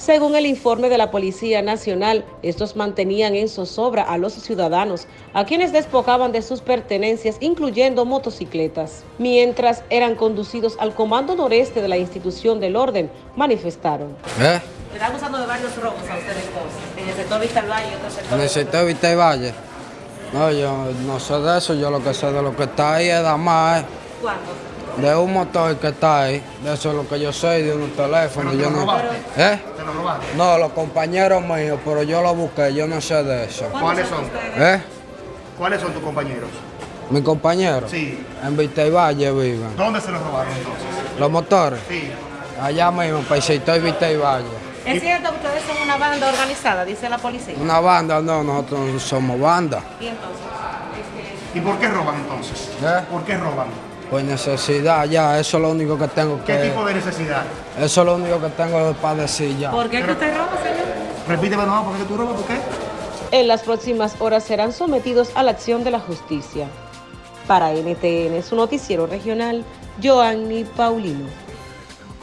Según el informe de la Policía Nacional, estos mantenían en zozobra a los ciudadanos, a quienes despojaban de sus pertenencias, incluyendo motocicletas. Mientras eran conducidos al Comando Noreste de la institución del orden, manifestaron. ¿Eh? Están acusando de varios robos a ustedes en el sector Vista Valle y otro sector. En el sector Vista y Valle. No, yo no sé de eso, yo lo que sé de lo que está ahí es nada más, eh, ¿Cuándo? de un motor que está ahí, de eso es lo que yo sé, de unos teléfonos, yo no... ¿Eh? No, los compañeros míos, pero yo lo busqué, yo no sé de eso. ¿Cuáles son? ¿Eh? ¿Cuáles son tus compañeros? Mis compañeros Sí. en Vista y Valle viven. ¿Dónde se los robaron entonces? Los motores, Sí. allá mismo, para el sector Vista y Valle. ¿Es cierto que ustedes son una banda organizada, dice la policía? Una banda, no, nosotros no somos banda. ¿Y entonces? ¿Y por qué roban entonces? ¿Eh? ¿Por qué roban? Por necesidad, ya, eso es lo único que tengo ¿Qué que... tipo de necesidad? Eso es lo único que tengo para decir ya. ¿Por qué que usted roba, señor? Repíteme nomás, ¿por qué tú robas? ¿Por qué? En las próximas horas serán sometidos a la acción de la justicia. Para NTN, su noticiero regional, Joanny Paulino.